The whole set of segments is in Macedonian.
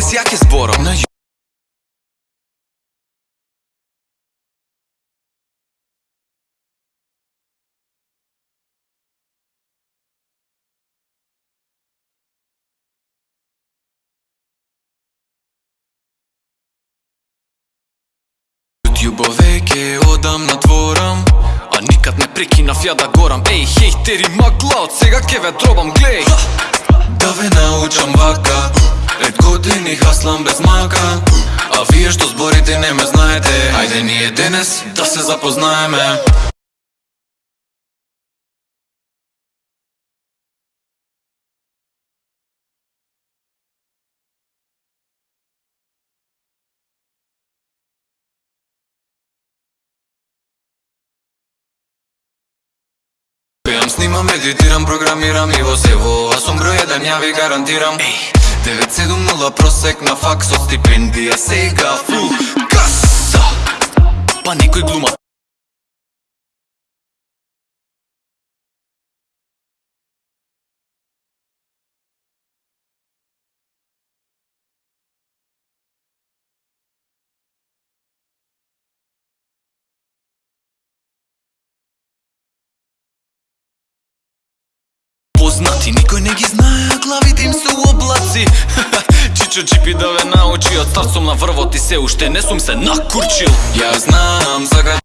Здраво, здраво, денес ја ќе зборам На Љубове ќе одам на дворам А никад не прекинав ја да горам. Еј, хейтери, магла, од сега ќе ве дробам, глеј Да ве научам вака Пет години хаслам без мака А вие што зборите не ме знаете. Ајде ние денес да се запознаеме. Пеам, снимам, медитирам, програмирам и во сево А сум број еден, ја ви гарантирам. Ей, 970 просек на факс од стипендија Сега фул. Каса! Па некој глума. Познати Никој не ги знае, а главите им се у облаци. Чичо чипи да ве научи Од старт сум на врвот и се уште не сум се накурчил. Ја знам за град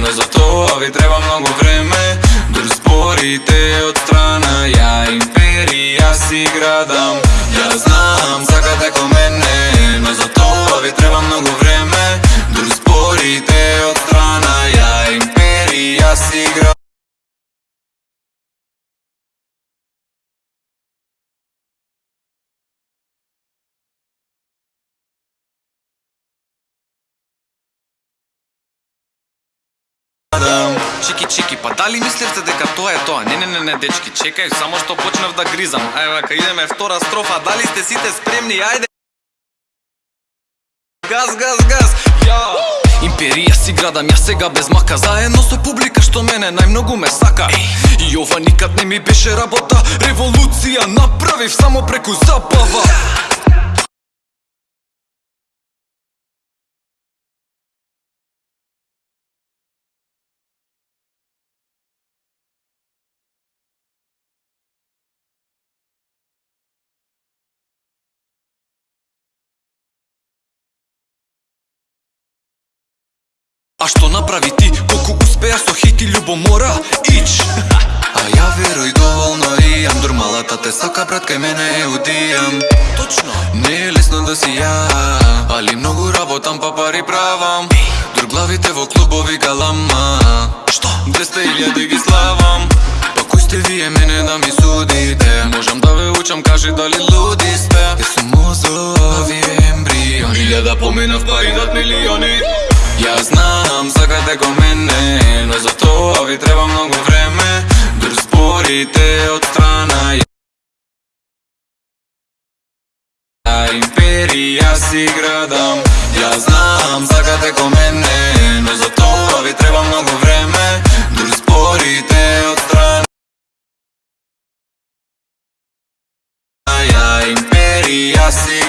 но за тоа ви треба многу време. Дур спорите од страна, ја Јас си градам. Ја знам, сакате ко мене, но за тоа ви треба многу време. Дур спорите од страна, ја империја си градам. Чики чики, па дали мислевте дека тоа е тоа? Не, не, не, не, дечки, чекај, само што почнав да гризам. Ајде, вака, идеме втора строфа, дали сте сите спремни? Ајде! Газ, газ, газ! Ја! Империја си градам, ја сега без мака Заедно со публика што мене најмногу ме сака И ова никад не ми беше работа Револуција направив само преку забава А што направи ти, колку успеа со хит и љубомора? Ич! А ја веруј доволно имам Дур малата те сака брат кај мене е удијам. Точно. Не е лесно да си ја Али многу работам па пари правам. Дур главите во клубови галама. Што? 200.000 ги славам. Па кој сте вие мене да ми судите? Можам да ве учам, кажи дали луди сте. Јас сум мозок, вие ембриони Илјада поминав па идат милиони. Ја знам, знам сакате ко мене, но за тоа ви треба многу време. Дур спорите од страна Ја империја си градам. Ја знам, сакате ко мене, но за тоа ви треба многу време. Дур спорите од страна Ја. Империја си